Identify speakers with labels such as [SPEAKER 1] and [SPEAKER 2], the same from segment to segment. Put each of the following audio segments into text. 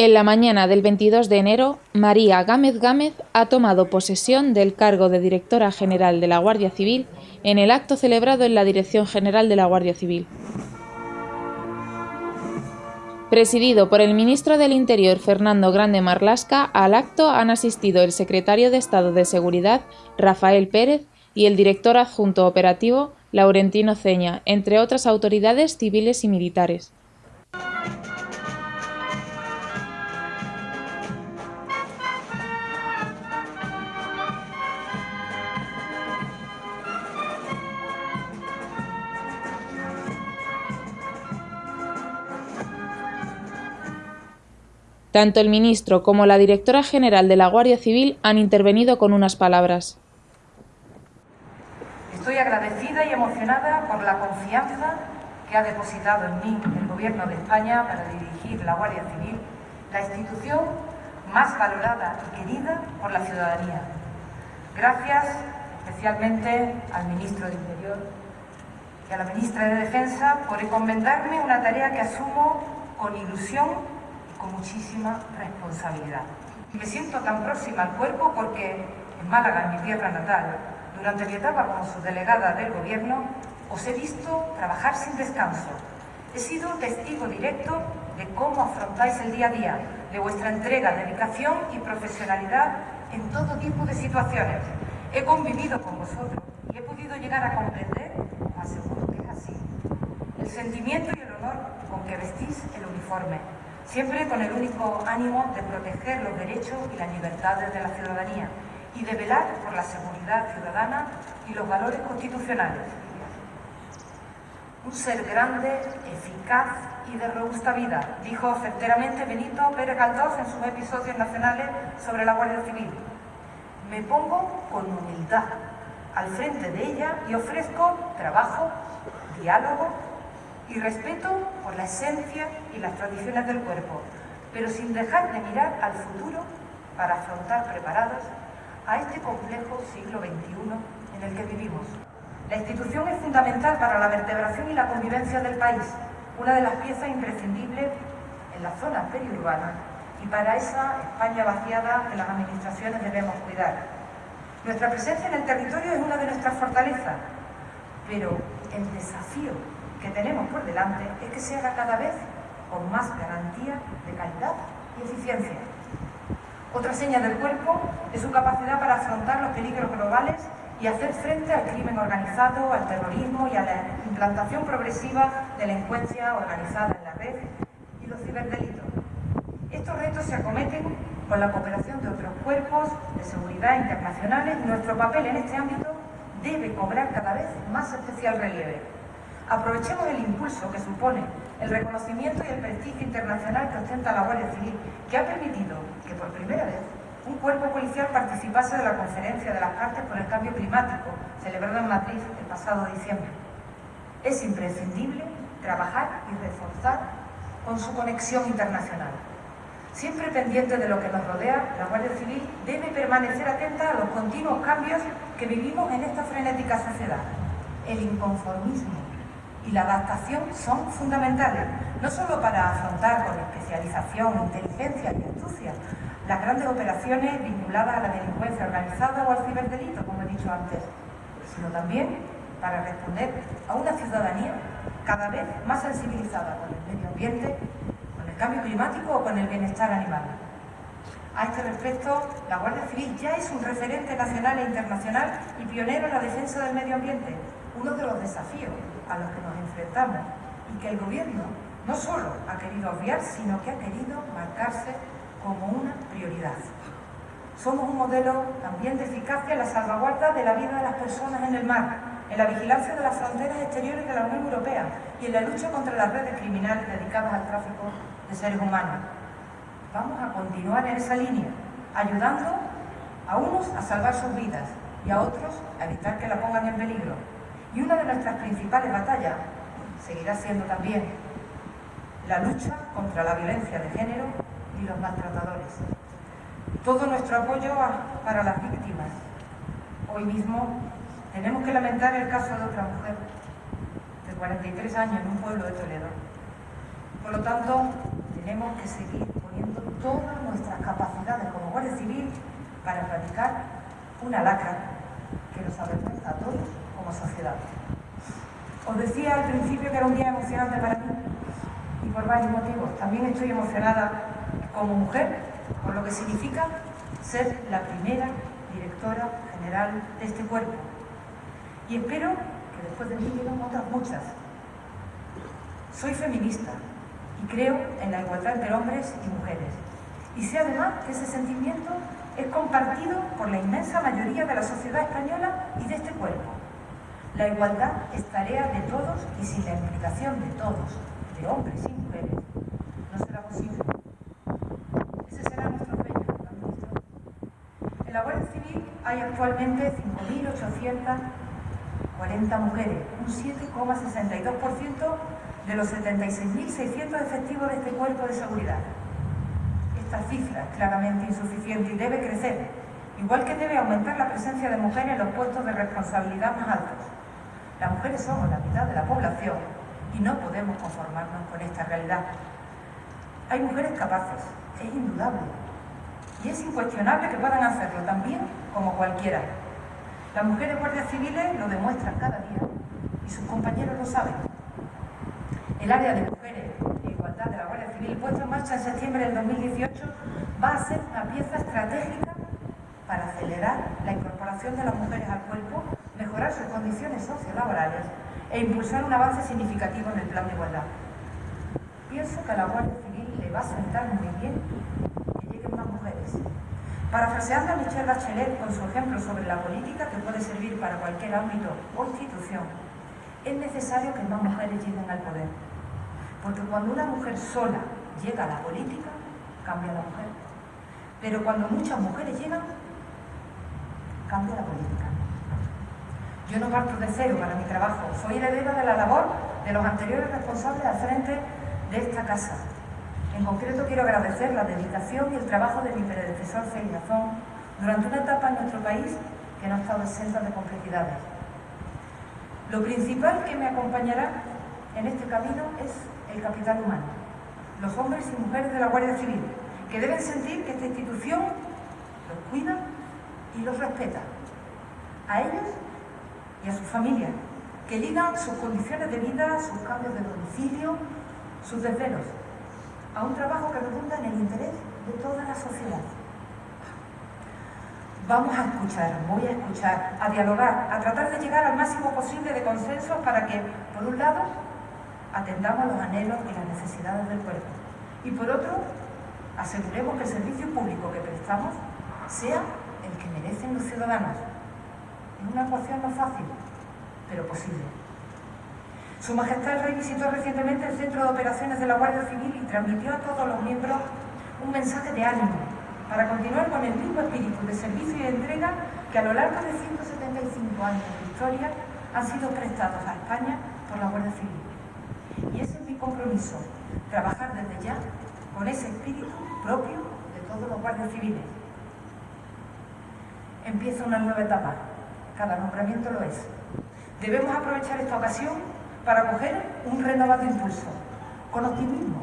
[SPEAKER 1] En la mañana del 22 de enero, María Gámez Gámez ha tomado posesión del cargo de Directora General de la Guardia Civil en el acto celebrado en la Dirección General de la Guardia Civil. Presidido por el ministro del Interior Fernando Grande Marlasca, al acto han asistido el secretario de Estado de Seguridad Rafael Pérez y el director adjunto operativo Laurentino Ceña, entre otras autoridades civiles y militares. Tanto el ministro como la directora general de la Guardia Civil han intervenido con unas palabras.
[SPEAKER 2] Estoy agradecida y emocionada por la confianza que ha depositado en mí el Gobierno de España para dirigir la Guardia Civil, la institución más valorada y querida por la ciudadanía. Gracias especialmente al Ministro de Interior y a la Ministra de Defensa por encomendarme una tarea que asumo con ilusión con muchísima responsabilidad. Me siento tan próxima al cuerpo porque en Málaga, mi tierra natal, durante mi etapa como subdelegada del Gobierno, os he visto trabajar sin descanso. He sido testigo directo de cómo afrontáis el día a día, de vuestra entrega, dedicación y profesionalidad en todo tipo de situaciones. He convivido con vosotros y he podido llegar a comprender, aseguro que es así, el sentimiento y el honor con que vestís el uniforme, siempre con el único ánimo de proteger los derechos y las libertades de la ciudadanía y de velar por la seguridad ciudadana y los valores constitucionales. Un ser grande, eficaz y de robusta vida, dijo certeramente Benito Pérez Galdós en sus episodios nacionales sobre la Guardia Civil. Me pongo con humildad al frente de ella y ofrezco trabajo, diálogo y respeto por la esencia y las tradiciones del cuerpo, pero sin dejar de mirar al futuro para afrontar preparados a este complejo siglo XXI en el que vivimos. La institución es fundamental para la vertebración y la convivencia del país, una de las piezas imprescindibles en la zona periurbana y para esa España vaciada que las administraciones debemos cuidar. Nuestra presencia en el territorio es una de nuestras fortalezas, pero el desafío que tenemos por delante es que se haga cada vez con más garantía de calidad y eficiencia. Otra seña del cuerpo es su capacidad para afrontar los peligros globales y hacer frente al crimen organizado, al terrorismo y a la implantación progresiva de la delincuencia organizada en la red y los ciberdelitos. Estos retos se acometen con la cooperación de otros cuerpos de seguridad internacionales y nuestro papel en este ámbito debe cobrar cada vez más especial relieve. Aprovechemos el impulso que supone el reconocimiento y el prestigio internacional que ostenta la Guardia Civil, que ha permitido que por primera vez un cuerpo policial participase de la conferencia de las partes por el cambio climático, celebrada en Madrid el pasado diciembre. Es imprescindible trabajar y reforzar con su conexión internacional. Siempre pendiente de lo que nos rodea, la Guardia Civil debe permanecer atenta a los continuos cambios que vivimos en esta frenética sociedad. El inconformismo y la adaptación son fundamentales, no solo para afrontar con especialización, inteligencia y astucia las grandes operaciones vinculadas a la delincuencia organizada o al ciberdelito, como he dicho antes, sino también para responder a una ciudadanía cada vez más sensibilizada con el medio ambiente, con el cambio climático o con el bienestar animal. A este respecto, la Guardia Civil ya es un referente nacional e internacional y pionero en la defensa del medio ambiente, uno de los desafíos a los que nos enfrentamos y que el Gobierno no solo ha querido obviar, sino que ha querido marcarse como una prioridad. Somos un modelo también de eficacia en la salvaguarda de la vida de las personas en el mar, en la vigilancia de las fronteras exteriores de la Unión Europea y en la lucha contra las redes criminales dedicadas al tráfico de seres humanos. Vamos a continuar en esa línea, ayudando a unos a salvar sus vidas y a otros a evitar que la pongan en peligro. Y una de nuestras principales batallas seguirá siendo también la lucha contra la violencia de género y los maltratadores. Todo nuestro apoyo para las víctimas. Hoy mismo tenemos que lamentar el caso de otra mujer de 43 años en un pueblo de Toledo. Por lo tanto, tenemos que seguir poniendo todas nuestras capacidades como Guardia Civil para erradicar una lacra que nos avergüenza a todos como sociedad. Os decía al principio que era un día emocionante para mí y por varios motivos. También estoy emocionada como mujer por lo que significa ser la primera directora general de este cuerpo. Y espero que después de mí lleguen otras muchas. Soy feminista y creo en la igualdad entre hombres y mujeres. Y sé además que ese sentimiento es compartido por la inmensa mayoría de la sociedad española y de este cuerpo. La igualdad es tarea de todos y sin la implicación de todos, de hombres y mujeres, no será posible. Ese será nuestro sueño, ministro. En la Guardia Civil hay actualmente 5.840 mujeres, un 7,62% de los 76.600 efectivos de este cuerpo de seguridad. Esta cifra es claramente insuficiente y debe crecer, igual que debe aumentar la presencia de mujeres en los puestos de responsabilidad más altos. Las mujeres somos la mitad de la población y no podemos conformarnos con esta realidad. Hay mujeres capaces, es indudable, y es incuestionable que puedan hacerlo también como cualquiera. Las mujeres guardias civiles lo demuestran cada día y sus compañeros lo saben. El área de mujeres e igualdad de la Guardia Civil, puesta en marcha en septiembre del 2018, va a ser una pieza estratégica para acelerar la incorporación de las mujeres al cuerpo, mejorar sus condiciones sociolaborales e impulsar un avance significativo en el plan de igualdad. Pienso que a la Guardia Civil le va a sentar muy bien que lleguen más mujeres. Parafraseando a Michelle Bachelet con su ejemplo sobre la política que puede servir para cualquier ámbito o institución, es necesario que más mujeres lleguen al poder. Porque cuando una mujer sola llega a la política, cambia la mujer. Pero cuando muchas mujeres llegan, cambia la política. Yo no parto de cero para mi trabajo, soy heredera de la labor de los anteriores responsables al frente de esta casa. En concreto quiero agradecer la dedicación y el trabajo de mi predecesor Félix durante una etapa en nuestro país que no ha estado exenta de complejidades. Lo principal que me acompañará en este camino es el capital humano, los hombres y mujeres de la Guardia Civil, que deben sentir que esta institución los cuida y los respeta, a ellos y a sus familias, que ligan sus condiciones de vida, sus cambios de domicilio, sus desvelos, a un trabajo que redunda en el interés de toda la sociedad. Vamos a escuchar, voy a escuchar, a dialogar, a tratar de llegar al máximo posible de consensos para que, por un lado, atendamos los anhelos y las necesidades del cuerpo y, por otro, aseguremos que el servicio público que prestamos sea el que merecen los ciudadanos. Es una ecuación no fácil, pero posible. Su Majestad el Rey visitó recientemente el Centro de Operaciones de la Guardia Civil y transmitió a todos los miembros un mensaje de ánimo para continuar con el mismo espíritu de servicio y de entrega que a lo largo de 175 años de historia han sido prestados a España por la Guardia Civil. Y ese es mi compromiso, trabajar desde ya con ese espíritu propio de todos los guardias civiles. Empieza una nueva etapa, cada nombramiento lo es. Debemos aprovechar esta ocasión para coger un renovado impulso, con optimismo.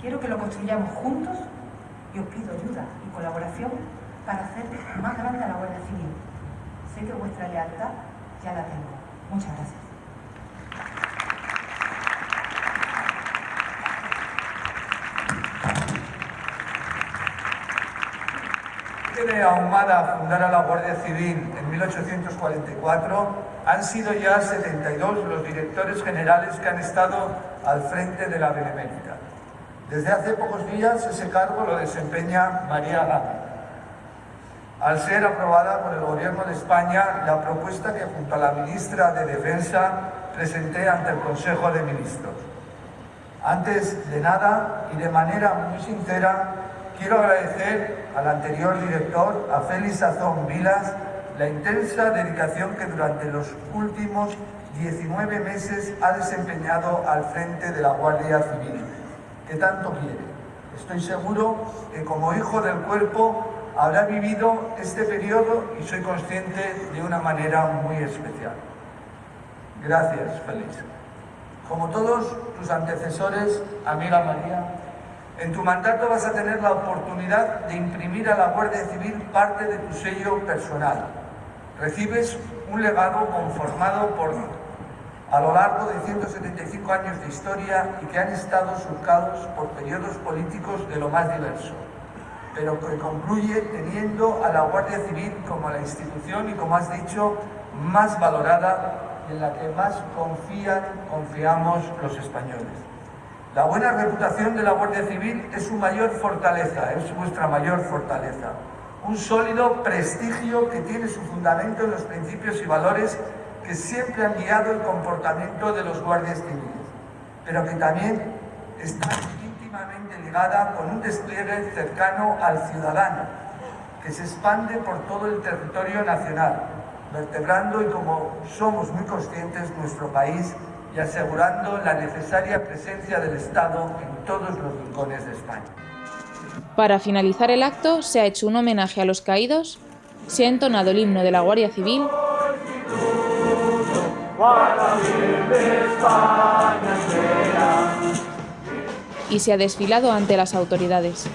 [SPEAKER 2] Quiero que lo construyamos juntos y os pido ayuda y colaboración para hacer más grande la Guardia Civil. Sé que vuestra lealtad ya la tengo. Muchas gracias.
[SPEAKER 3] Ahumada fundar a la Guardia Civil en 1844, han sido ya 72 los directores generales que han estado al frente de la Benemérita. Desde hace pocos días ese cargo lo desempeña María Gama. Al ser aprobada por el Gobierno de España la propuesta que junto a la Ministra de Defensa presenté ante el Consejo de Ministros. Antes de nada y de manera muy sincera, quiero agradecer al anterior director, a Félix Azón Vilas, la intensa dedicación que durante los últimos 19 meses ha desempeñado al frente de la Guardia Civil que tanto quiere. Estoy seguro que como hijo del cuerpo habrá vivido este periodo y soy consciente de una manera muy especial. Gracias, Félix. Como todos tus antecesores, amiga María, En tu mandato vas a tener la oportunidad de imprimir a la Guardia Civil parte de tu sello personal. Recibes un legado conformado por a lo largo de 175 años de historia y que han estado surcados por periodos políticos de lo más diverso, pero que concluye teniendo a la Guardia Civil como la institución y, como has dicho, más valorada y en la que más confían, confiamos los españoles. La buena reputación de la Guardia Civil es su mayor fortaleza, es vuestra mayor fortaleza. Un sólido prestigio que tiene su fundamento en los principios y valores que siempre han guiado el comportamiento de los guardias civiles, pero que también está íntimamente ligada con un despliegue cercano al ciudadano, que se expande por todo el territorio nacional, vertebrando y como somos muy conscientes nuestro país y asegurando la necesaria presencia del Estado en todos los rincones de España.
[SPEAKER 1] Para finalizar el acto se ha hecho un homenaje a los caídos, se ha entonado el himno de la Guardia Civil y se ha desfilado ante las autoridades.